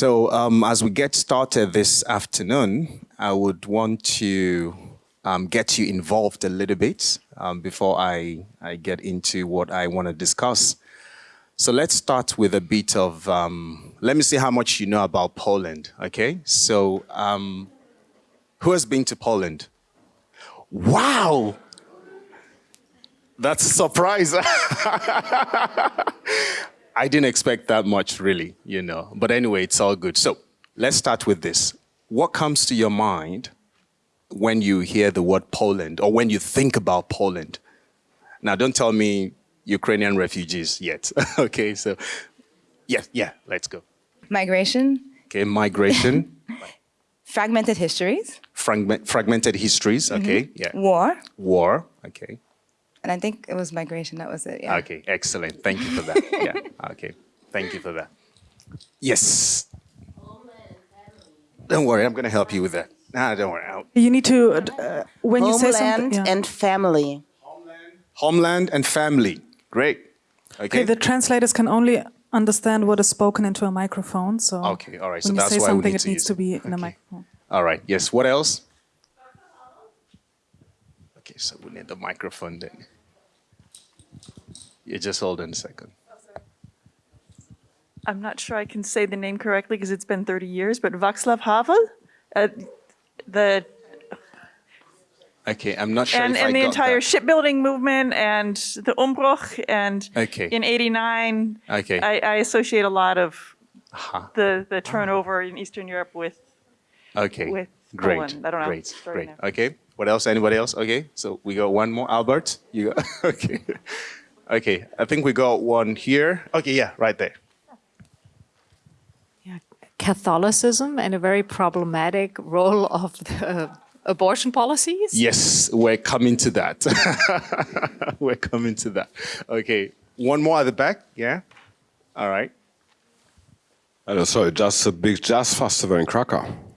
So um, as we get started this afternoon, I would want to um, get you involved a little bit um, before I, I get into what I want to discuss. So let's start with a bit of, um, let me see how much you know about Poland, okay? So um, who has been to Poland? Wow! That's a surprise. I didn't expect that much, really, you know. But anyway, it's all good. So let's start with this. What comes to your mind when you hear the word Poland or when you think about Poland? Now, don't tell me Ukrainian refugees yet. okay, so yeah, yeah, let's go. Migration. Okay, migration. Fragmented histories. Fragment, fragmented histories. Okay, mm -hmm. yeah. War. War. Okay. And I think it was migration. That was it. Yeah. Okay, excellent. Thank you for that. yeah. Okay. Thank you for that. Yes. Don't worry, I'm going to help you with that. Nah, don't worry. I'll... You need to uh, when Homeland you say something. Yeah. and family. Homeland. Homeland and family. Great. Okay. okay. The translators can only understand what is spoken into a microphone. So okay, all right. When so you that's say why something, we need it needs to to be in okay. a microphone. All right. Yes. What else? Okay, so we need the microphone then. You just hold on a second. I'm not sure I can say the name correctly because it's been 30 years, but Václav Havel, uh, the Okay, I'm not sure and, and the entire that. shipbuilding movement and the Umbruch and Okay. in 89, Okay. I, I associate a lot of Aha. the, the turnover in Eastern Europe with, Okay. with great. Poland. I don't know. Great. Great. now. Okay. What else? Anybody else? Okay. So we got one more. Albert, you got okay. Okay. I think we got one here. Okay. Yeah. Right there. Yeah, Catholicism and a very problematic role of the abortion policies. Yes, we're coming to that. we're coming to that. Okay. One more at the back. Yeah. All right. Hello, sorry, just a big jazz festival in Krakow.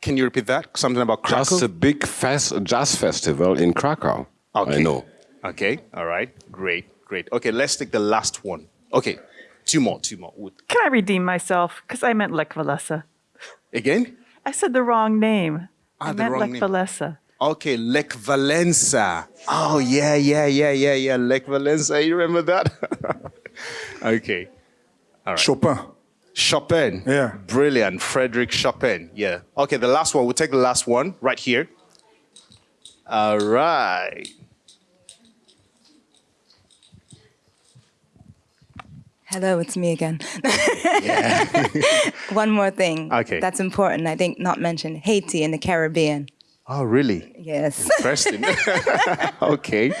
Can you repeat that? Something about Krakow? Just a big fest, jazz festival in Krakow. Okay. I know. Okay. All right. Great. Great. Okay. Let's take the last one. Okay. Two more. Two more. Can I redeem myself? Because I meant Lech Walesa. Again? I said the wrong name. Ah, I meant wrong Lech name. Walesa. Okay, Lech Walesa. Oh, yeah, yeah, yeah, yeah, yeah. Lech Walesa. You remember that? okay. All right. Chopin. Chopin. Yeah. Brilliant. Frederick Chopin. Yeah. Okay, the last one. We'll take the last one right here. All right. Hello, it's me again. Yeah. One more thing. Okay. That's important. I think not mentioned Haiti in the Caribbean. oh, really? Yes. Interesting. okay.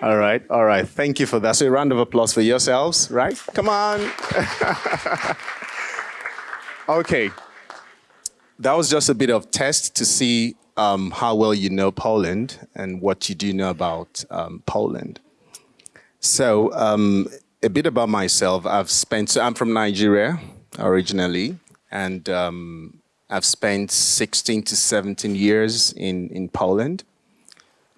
All right. All right. Thank you for that. So a round of applause for yourselves, right? Come on. okay. That was just a bit of test to see um, how well you know Poland and what you do know about um, Poland. So um, a bit about myself. I've spent, so I'm from Nigeria originally, and um, I've spent 16 to 17 years in, in Poland.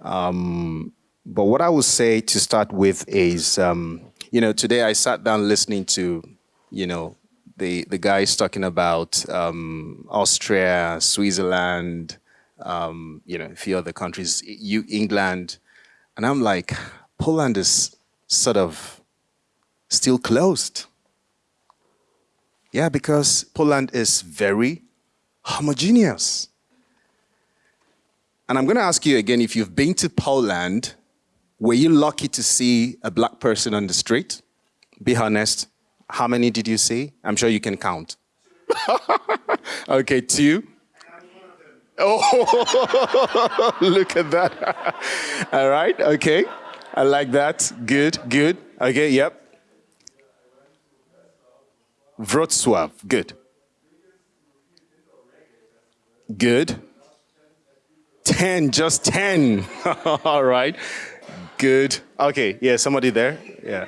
Um, but what I would say to start with is, um, you know, today I sat down listening to, you know, the, the guys talking about um, Austria, Switzerland, um, you know, a few other countries, you, England. And I'm like, Poland is sort of still closed. Yeah, because Poland is very homogeneous. And I'm going to ask you again, if you've been to Poland, were you lucky to see a black person on the street? Be honest. How many did you see? I'm sure you can count. okay, two. Oh, look at that. All right, okay. I like that. Good, good. Okay, yep. Wrocław, good. Good. 10, just 10. All right. Good. Okay, yeah, somebody there? Yeah.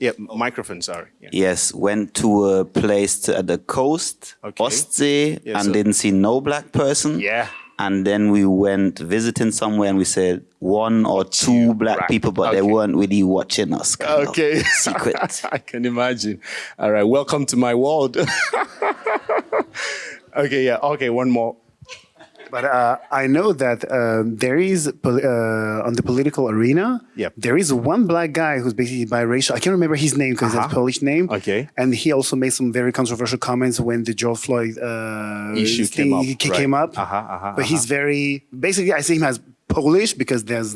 Yeah, oh. microphone, sorry. Yeah. Yes, went to a place at the coast, Okay. Ostsee, Yeah, and so- didn't see no black person. Yeah. and then we went visiting somewhere, and we said one or two black right. people, but they weren't really watching us. Okay. secret. I can imagine. All right. Welcome to my world. okay. Yeah. Okay. One more. But uh, I know that uh, there is uh, on the political arena. Yep. There is one black guy who's basically biracial. I can't remember his name because it's a Polish name. Uh-huh. Okay. And he also made some very controversial comments when the George Floyd uh, Issue came up, ca- right. came up. Uh-huh, uh-huh, but he's very basically. I see him as Polish because there's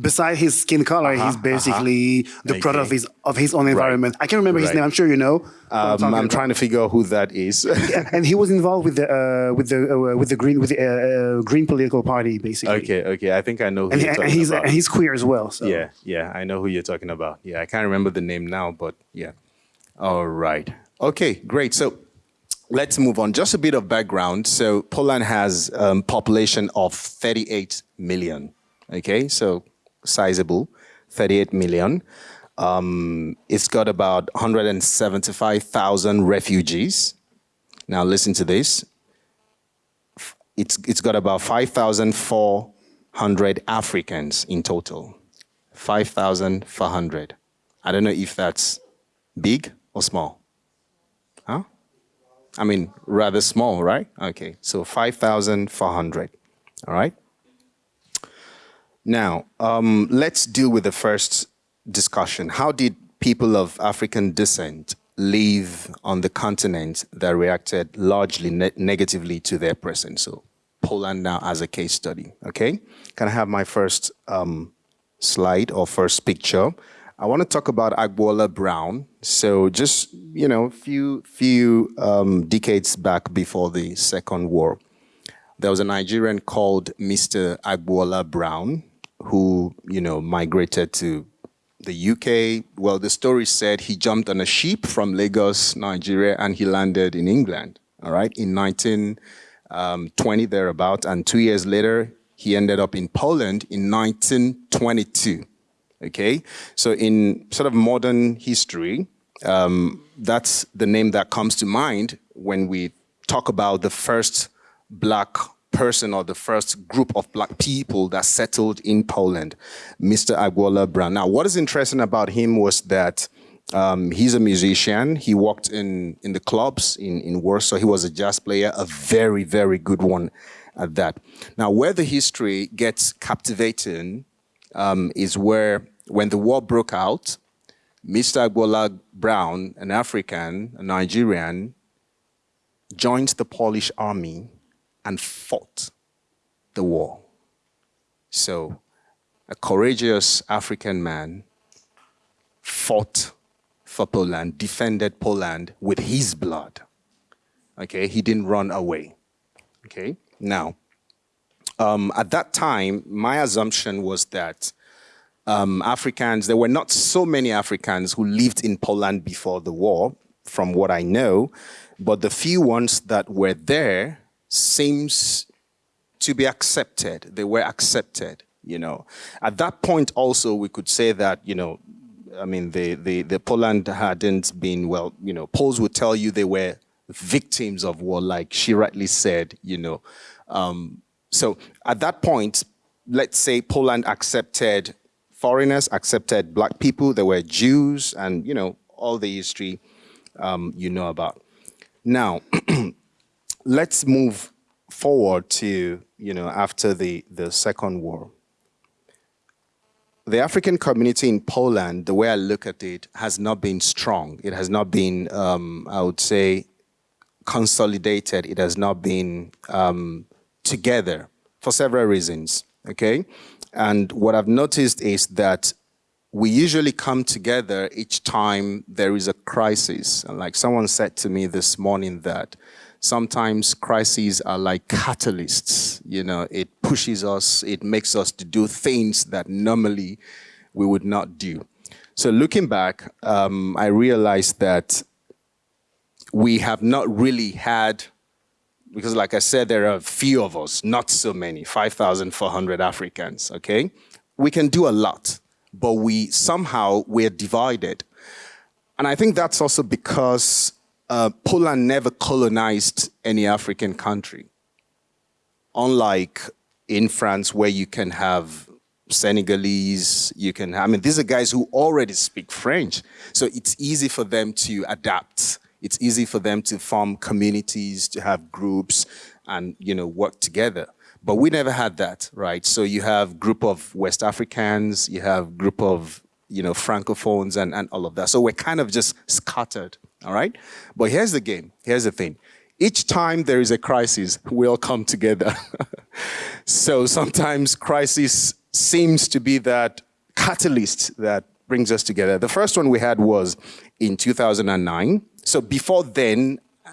beside his skin color, he's basically the product of Uh-huh, his of his own environment. I can't remember his name. I'm sure you know. Um, talking I'm trying to figure out who that is. Yeah, and he was involved with the uh, with the uh, with the green with the uh, uh, green political party basically. okay. Okay. I think I know who And, you're and he's about. and he's queer as well. So Yeah, yeah, I know who you're talking about. Yeah, I can't remember the name now, but yeah. All right. Okay, great. So let's move on. Just a bit of background. So Poland has um, population of 38 million. Okay, so sizable, 38 million. Um, it's got about 175,000 refugees. Now listen to this. It's it's got about 5,400 Africans in total. 5,400. I don't know if that's big or small. Huh? I mean, rather small, right? Okay, so 5,400. All right? Now, um, let's deal with the first discussion. How did people of African descent live on the continent that reacted largely ne- negatively to their presence? So, Poland now as a case study. Okay, can I have my first um, slide or first picture? I want to talk about Agboola Browne. So, just you know, few few um, decades back before the Second War, there was a Nigerian called Mr. Agboola Browne who, you know, migrated to the UK. Well, the story said he jumped on a ship from Lagos, Nigeria, and he landed in England, all right, in 1920 thereabout. And two years later, he ended up in Poland in 1922. Okay, so in sort of modern history, um, that's the name that comes to mind when we talk about the first black person or the first group of black people that settled in Poland, Mr. Agboola Browne. Now, what is interesting about him was that um, he's a musician. He worked in, in the clubs in, in Warsaw. He was a jazz player, a very, very good one at that. Now, where the history gets captivating um, is where, when the war broke out, Mr. Agboola Browne, an African, a Nigerian, joined the Polish army and fought the war. So, a courageous African man fought for Poland, defended Poland with his blood. Okay, he didn't run away. Okay, now, um, at that time, my assumption was that um, Africans, there were not so many Africans who lived in Poland before the war, from what I know, but the few ones that were there seems to be accepted. They were accepted, you know. At that point also, we could say that, you know, I mean, the, the, the Poland hadn't been, well, you know, Poles would tell you they were victims of war, like she rightly said, you know. Um, so at that point, let's say Poland accepted foreigners, accepted black people, there were Jews, and, you know, all the history um, you know about. Now, let's move forward to, you know, after the, the Second War. The African community in Poland, the way I look at it, has not been strong. It has not been, um, I would say, consolidated. It has not been um, together for several reasons, okay? And what I've noticed is that we usually come together each time there is a crisis. And like someone said to me this morning that sometimes crises are like catalysts. You know, it pushes us, it makes us to do things that normally we would not do. So looking back, um, I realized that we have not really had, because like I said, there are a few of us, not so many, 5,400 Africans, okay? We can do a lot, but we somehow, we're divided. And I think that's also because uh, Poland never colonized any African country. unlike in France where you can have Senegalese, you can, I mean, these are guys who already speak French. So it's easy for them to adapt. It's easy for them to form communities, to have groups and, you know, work together. But we never had that, right? So you have group of West Africans, you have group of, you know, Francophones and, and all of that. So we're kind of just scattered, all right? But here's the game, here's the thing. Each time there is a crisis, we all come together. so sometimes crisis seems to be that catalyst that brings us together. The first one we had was in 2009. So before then, uh,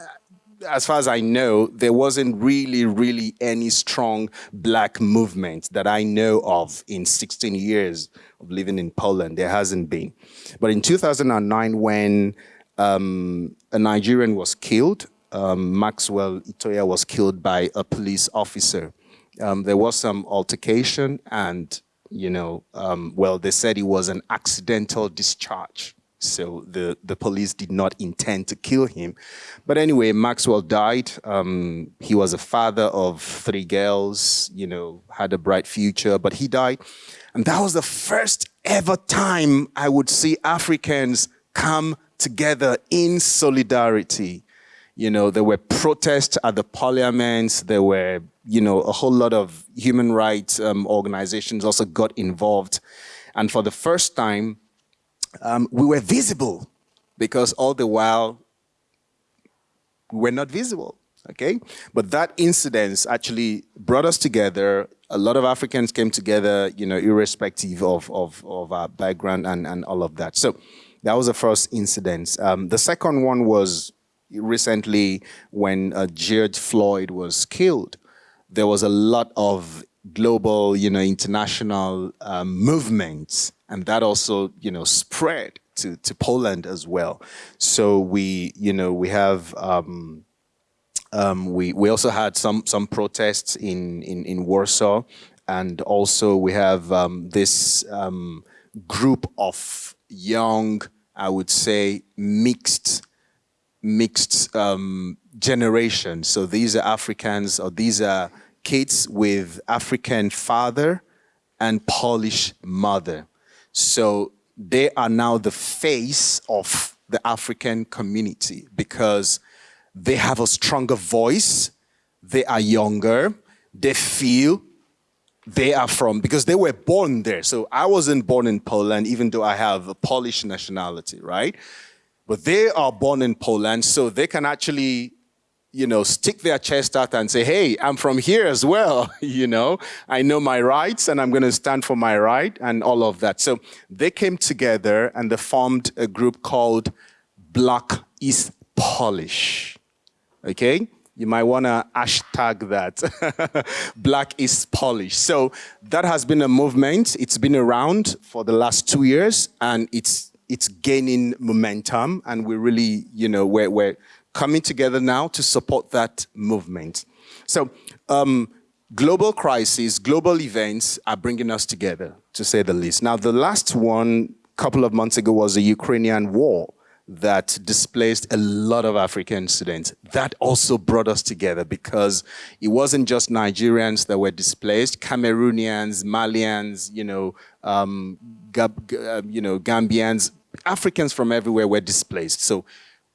as far as I know, there wasn't really, really any strong black movement that I know of in 16 years of living in Poland. There hasn't been. But in 2009, when um, a Nigerian was killed, um, Maxwell Itoya was killed by a police officer um, there was some altercation and, you know, um, well, they said it was an accidental discharge. So the, the police did not intend to kill him. But anyway, Maxwell died. Um, he was a father of three girls, you know, had a bright future, but he died. And that was the first ever time I would see Africans come together in solidarity. You know, there were protests at the parliaments, there were you know, a whole lot of human rights um, organizations also got involved. And for the first time, um, we were visible because all the while we were not visible, okay? But that incident actually brought us together. A lot of Africans came together, you know, irrespective of, of, of our background and, and all of that. So that was the first incident. Um, the second one was recently when uh, George Floyd was killed there was a lot of global, you know, international um, movements, and that also, you know, spread to, to Poland as well. So we, you know, we have, um, um, we, we also had some, some protests in, in, in Warsaw, and also we have um, this um, group of young, I would say, mixed, mixed um, generation. So these are Africans or these are kids with African father and Polish mother. So they are now the face of the African community because they have a stronger voice, they are younger, they feel they are from, because they were born there. So I wasn't born in Poland, even though I have a Polish nationality, right? But they are born in Poland, so they can actually you know, stick their chest out and say, hey, I'm from here as well, you know, I know my rights and I'm going to stand for my right and all of that. So they came together and they formed a group called Black is Polish, okay? You might want to hashtag that, Black is Polish. So that has been a movement. It's been around for the last two years and it's, it's gaining momentum and we really, you know, we're, we're coming together now to support that movement. So um, global crises, global events are bringing us together, to say the least. Now, the last one, couple of months ago, was the Ukrainian war that displaced a lot of African students. That also brought us together because it wasn't just Nigerians that were displaced, Cameroonians, Malians, you know, um, Gab, uh, you know, Gambians, Africans from everywhere were displaced. So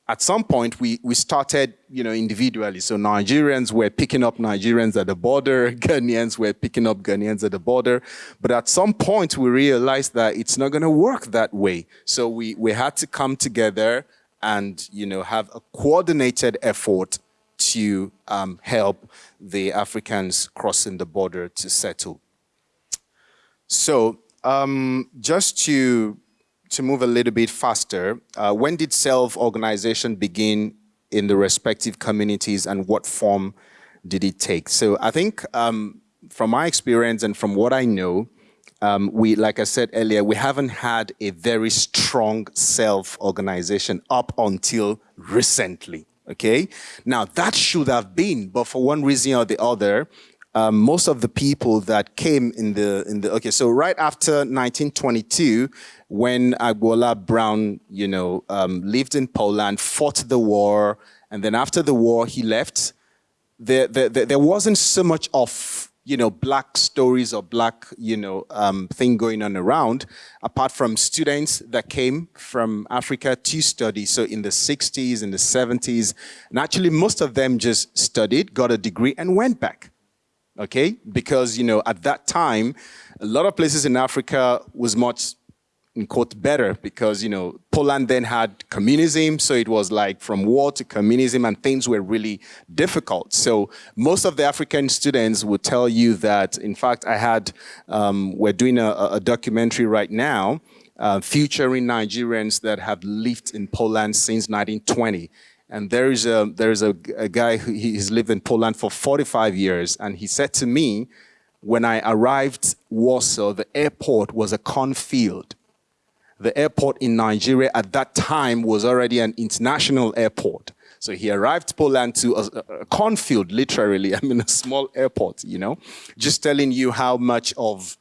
at some point we, we started, you know, individually. So Nigerians were picking up Nigerians at the border, Ghanaians were picking up Ghanaians at the border. But at some point we realized that it's not going to work that way. So we, we had to come together and, you know, have a coordinated effort to um, help the Africans crossing the border to settle. So um, just to to move a little bit faster, uh, when did self-organization begin in the respective communities and what form did it take? So I think um, from my experience and from what I know, um, we, like I said earlier, we haven't had a very strong self-organization up until recently, okay? Now that should have been, but for one reason or the other, um, most of the people that came in the, in the, okay, so right after 1922, when Agboola Browne, you know, um, lived in Poland, fought the war, and then after the war, he left. there, there, there wasn't so much of you know black stories or black you know um, thing going on around, apart from students that came from Africa to study. So in the 60s, in the 70s, and actually most of them just studied, got a degree, and went back okay? Because, you know, at that time, a lot of places in Africa was much, in quote, better because, you know, Poland then had communism. So it was like from war to communism and things were really difficult. So most of the African students would tell you that, in fact, I had, um, we're doing a, a documentary right now uh, featuring Nigerians that have lived in Poland since 1920. And there is a there is a, a guy who he's lived in Poland for 45 years, and he said to me, when I arrived Warsaw, the airport was a cornfield. The airport in Nigeria at that time was already an international airport. So he arrived Poland to a, a cornfield, literally. I mean, a small airport, you know, just telling you how much of,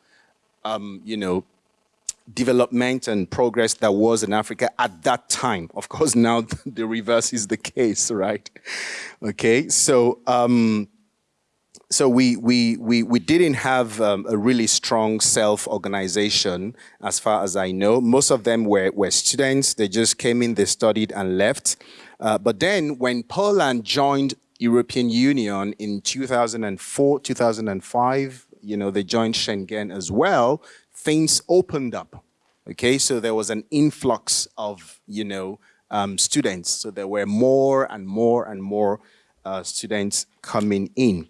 um, you know, development and progress that was in Africa at that time. Of course, now the reverse is the case, right? Okay, so um, so we we we we didn't have um, a really strong self-organization, as far as I know. Most of them were were students. They just came in, they studied and left. Uh, but then, when Poland joined European Union in 2004, 2005, you know, they joined Schengen as well things opened up. Okay, so there was an influx of, you know, um, students. So there were more and more and more uh, students coming in.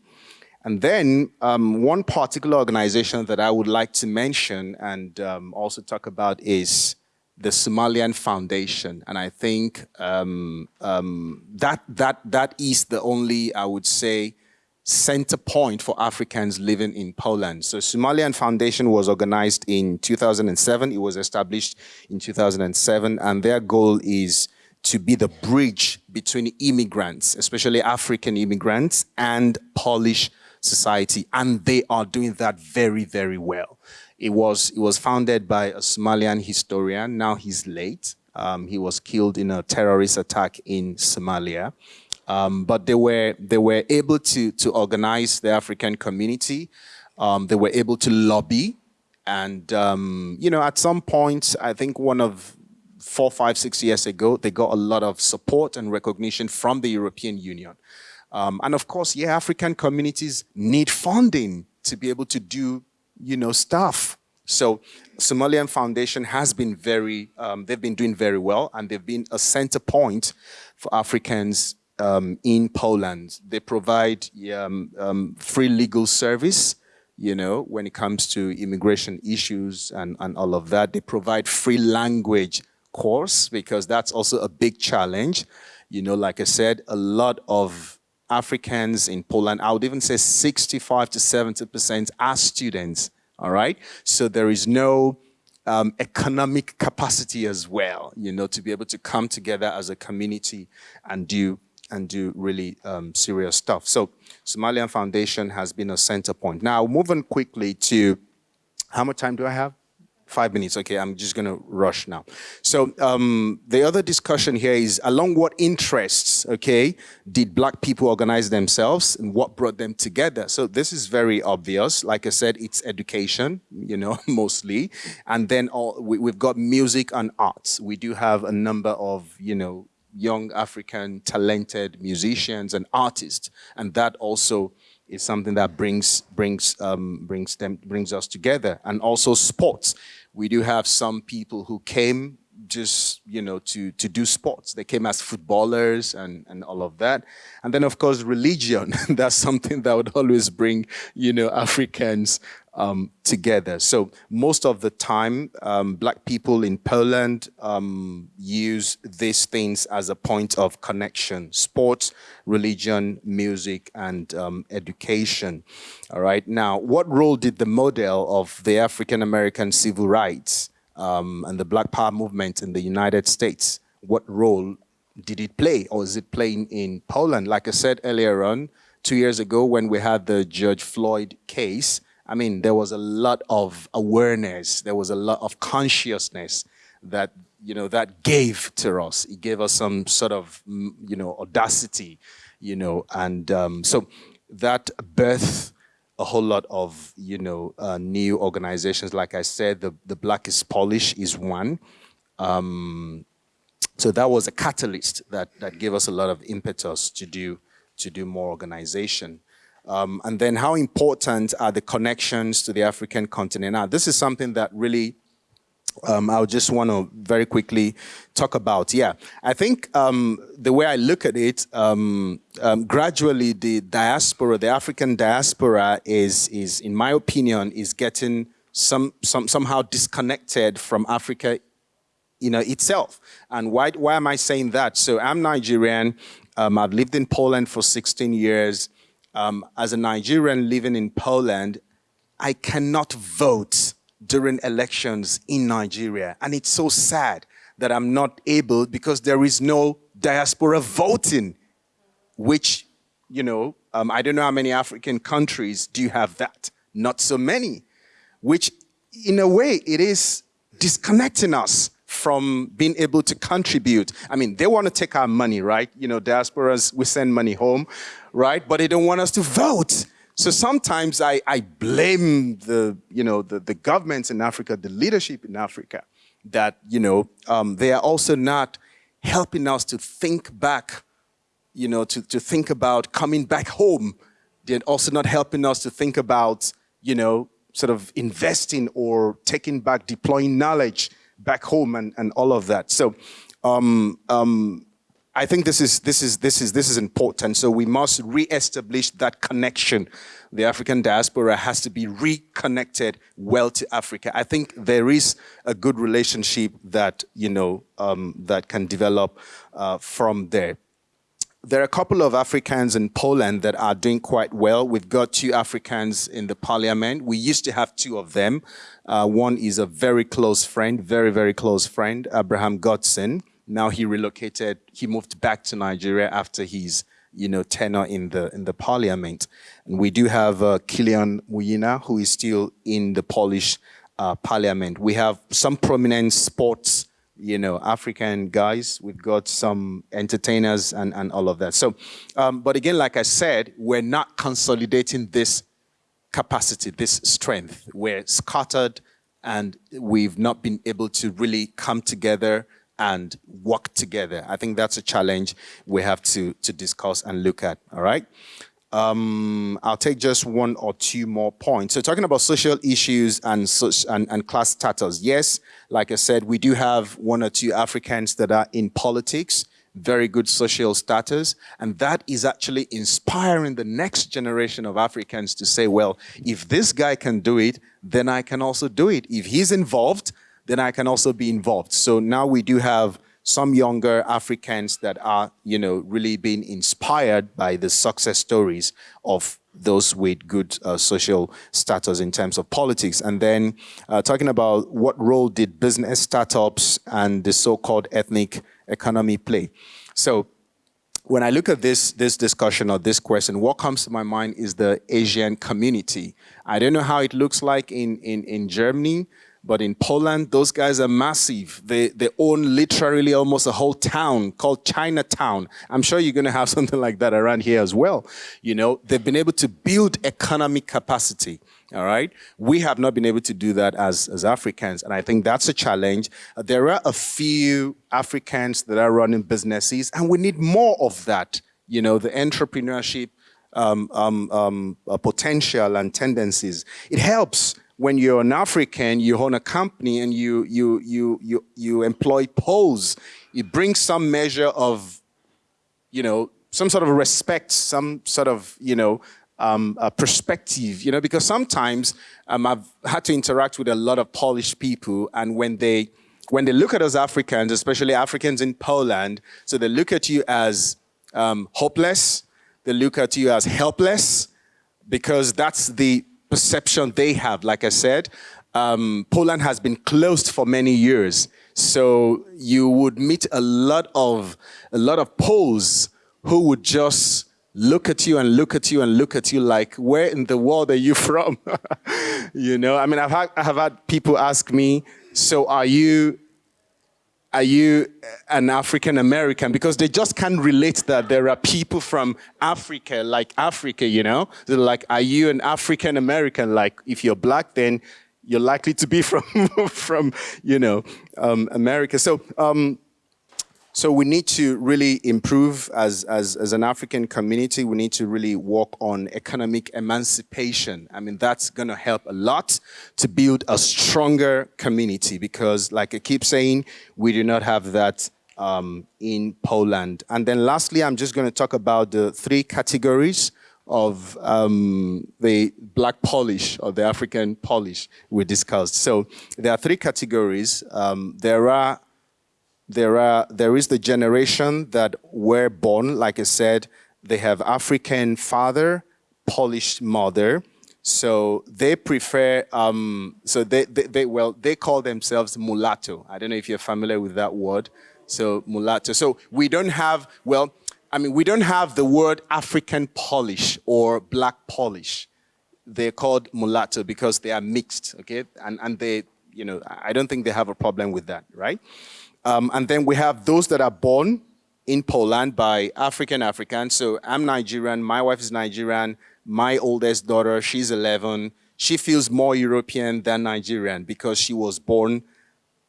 And then um, one particular organization that I would like to mention and um, also talk about is the Somalian Foundation. And I think um, um that, that, that is the only, I would say, center point for Africans living in Poland. So Somalian Foundation was organized in 2007. It was established in 2007 and their goal is to be the bridge between immigrants, especially African immigrants and Polish society. And they are doing that very, very well. It was, it was founded by a Somalian historian. Now he's late. Um, he was killed in a terrorist attack in Somalia. Um, but they were, they were able to, to organize the African community. Um, they were able to lobby. And, um, you know, at some point, I think one of four, five, six years ago, they got a lot of support and recognition from the European Union. Um, and of course, yeah, African communities need funding to be able to do, you know, stuff. So Somalian Foundation has been very, um, they've been doing very well and they've been a center point for Africans um, in Poland. They provide um, um, free legal service, you know, when it comes to immigration issues and, and all of that. They provide free language course because that's also a big challenge. You know, like I said, a lot of Africans in Poland, I would even say 65 to 70% are students, all right? So there is no um, economic capacity as well, you know, to be able to come together as a community and do and do really um, serious stuff. So Somalian Foundation has been a center point. Now, moving quickly to, how much time do I have? Five minutes, okay, I'm just gonna rush now. So um, the other discussion here is along what interests, okay, did black people organize themselves and what brought them together? So this is very obvious. Like I said, it's education, you know, mostly. And then all, we, we've got music and arts. We do have a number of, you know, young African talented musicians and artists. And that also is something that brings, brings, um, brings, them, brings us together. And also sports. We do have some people who came just, you know, to, to do sports. They came as footballers and, and all of that. And then, of course, religion. That's something that would always bring, you know, Africans um, together. So most of the time, um, black people in Poland um, use these things as a point of connection, sports, religion, music, and um, education. All right. Now, what role did the model of the African-American civil rights um, and the Black Power movement in the United States, what role did it play or is it playing in Poland? Like I said earlier on, two years ago when we had the George Floyd case, I mean, there was a lot of awareness, there was a lot of consciousness that, you know, that gave to us. It gave us some sort of, mm, you know, audacity, you know, and um, so that birthed a whole lot of, you know, uh, new organizations. Like I said, the, the Black is Polish is one. Um, so that was a catalyst that, that gave us a lot of impetus to do, to do more organization. Um, and then how important are the connections to the African continent? Now, this is something that really um, I just want to very quickly talk about. Yeah, I think um, the way I look at it, um, um, gradually the diaspora, the African diaspora is, is, in my opinion, is getting some, some, somehow disconnected from Africa you know, itself. And why, why am I saying that? So I'm Nigerian. Um, I've lived in Poland for 16 years. Um, as a Nigerian living in Poland, I cannot vote during elections in Nigeria. And it's so sad that I'm not able because there is no diaspora voting, which, you know, um, I don't know how many African countries do you have that. Not so many, which in a way it is disconnecting us from being able to contribute. I mean, they want to take our money, right? You know, diasporas, we send money home, right? But they don't want us to vote. So sometimes I, I blame the, you know, the, the governments in Africa, the leadership in Africa, that, you know, um, they are also not helping us to think back, you know, to, to think about coming back home. They're also not helping us to think about, you know, sort of investing or taking back, deploying knowledge back home and, and all of that. So um, um, I think this is this is this is this is important. So we must re-establish that connection. The African diaspora has to be reconnected well to Africa. I think there is a good relationship that you know um, that can develop uh, from there. There are a couple of Africans in Poland that are doing quite well. We've got two Africans in the parliament. We used to have two of them. Uh, one is a very close friend, very, very close friend, Abraham Godson. Now he relocated, he moved back to Nigeria after his you know, tenure in the in the parliament. And we do have uh, Killion Munyama, who is still in the Polish uh, parliament. We have some prominent sports, you know, African guys. We've got some entertainers and, and all of that. So, um, but again, like I said, we're not consolidating this capacity, this strength. We're scattered and we've not been able to really come together and work together. I think that's a challenge we have to, to discuss and look at, all right? Um, I'll take just one or two more points. So talking about social issues and, and, and class status. Yes, like I said, we do have one or two Africans that are in politics very good social status. And that is actually inspiring the next generation of Africans to say, well, if this guy can do it, then I can also do it. If he's involved, then I can also be involved. So now we do have some younger Africans that are, you know, really being inspired by the success stories of those with good uh, social status in terms of politics. And then uh, talking about what role did business startups and the so-called ethnic economy play? So when I look at this, this discussion or this question, what comes to my mind is the Asian community. I don't know how it looks like in, in, in Germany, but in Poland, those guys are massive. They, they own literally almost a whole town called Chinatown. I'm sure you're going to have something like that around here as well. You know, they've been able to build economic capacity. All right. We have not been able to do that as, as Africans. And I think that's a challenge. There are a few Africans that are running businesses and we need more of that. You know, the entrepreneurship um, um, um, uh, potential and tendencies. It helps when you're an African, you own a company and you, you, you, you, you employ Poles. It brings some measure of, you know, some sort of respect, some sort of, you know, um, perspective, you know, because sometimes um, I've had to interact with a lot of Polish people and when they, when they look at us Africans, especially Africans in Poland, so they look at you as um, hopeless, they look at you as helpless, because that's the perception they have. Like I said, um, Poland has been closed for many years. So you would meet a lot of, a lot of Poles who would just look at you and look at you and look at you like, where in the world are you from? you know, I mean, I've had, I have had people ask me, so are you, are you an African American? Because they just can't relate that there are people from Africa, like Africa, you know? They're like, are you an African American? Like, if you're black, then you're likely to be from, from you know, um, America. So, um, so we need to really improve as, as, as an African community. We need to really work on economic emancipation. I mean, that's going to help a lot to build a stronger community because like I keep saying, we do not have that um, in Poland. And then lastly, I'm just going to talk about the three categories of um, the black Polish or the African Polish we discussed. So there are three categories. Um, there are there are there is the generation that were born, like I said, they have African father, Polish mother. So they prefer, um, so they, they, they, well, they call themselves mulatto. I don't know if you're familiar with that word. So mulatto. So we don't have, well, I mean, we don't have the word African Polish or black Polish. They're called mulatto because they are mixed, okay? And, and they, you know, I don't think they have a problem with that, right? Um, and then we have those that are born in Poland by African Africans. So I'm Nigerian, my wife is Nigerian, my oldest daughter, she's 11. She feels more European than Nigerian because she was born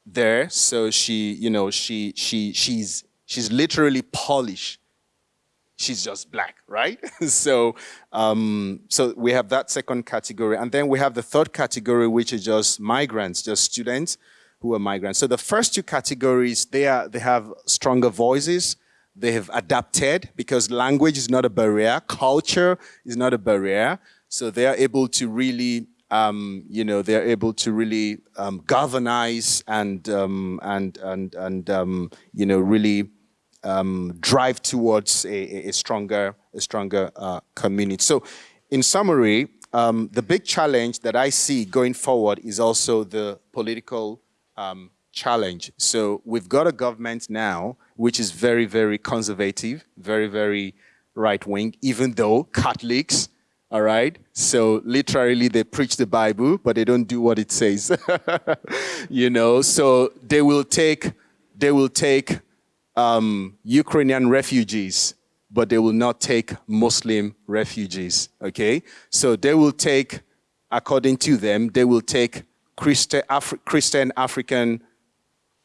there. So she, you know, she, she, she's, she's literally Polish. She's just black, right? so, um, so we have that second category. And then we have the third category, which is just migrants, just students who are migrants. So the first two categories, they, are, they have stronger voices. They have adapted because language is not a barrier. Culture is not a barrier. So they are able to really, um, you know, they're able to really um, galvanize and, um, and, and, and um, you know, really um, drive towards a, a, stronger, a stronger uh, community. So in summary, um, the big challenge that I see going forward is also the political um, challenge. So we've got a government now which is very, very conservative, very, very right wing, even though Catholics, all right? So literally they preach the Bible, but they don't do what it says. you know, so they will take, they will take um, Ukrainian refugees, but they will not take Muslim refugees, okay? So they will take, according to them, they will take Christi Afri Christian African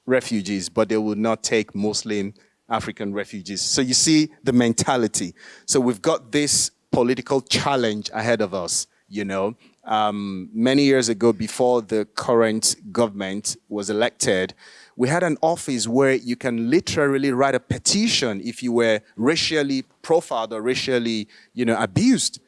refugees, but they will not take Muslim African refugees. So you see the mentality. So we've got this political challenge ahead of us, you know. Um, many years ago, before the current government was elected, we had an office where you can literally write a petition if you were racially profiled or racially, you know, abused.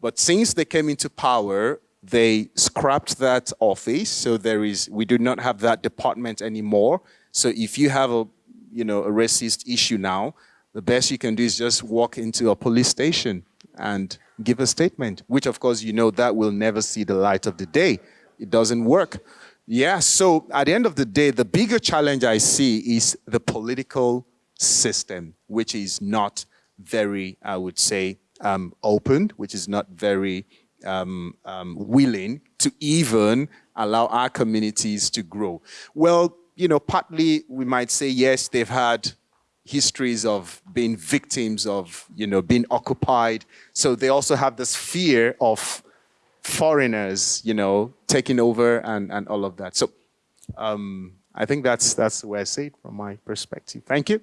But since they came into power, they scrapped that office, so there is, we do not have that department anymore. So if you have a, you know, a racist issue now, the best you can do is just walk into a police station and give a statement, which of course you know that will never see the light of the day. It doesn't work. Yeah, so at the end of the day, the bigger challenge I see is the political system, which is not very, I would say, um, open, which is not very um, um, willing to even allow our communities to grow? Well, you know, partly we might say, yes, they've had histories of being victims of, you know, being occupied. So they also have this fear of foreigners, you know, taking over and, and all of that. So um, I think that's, that's where I see it from my perspective. Thank you.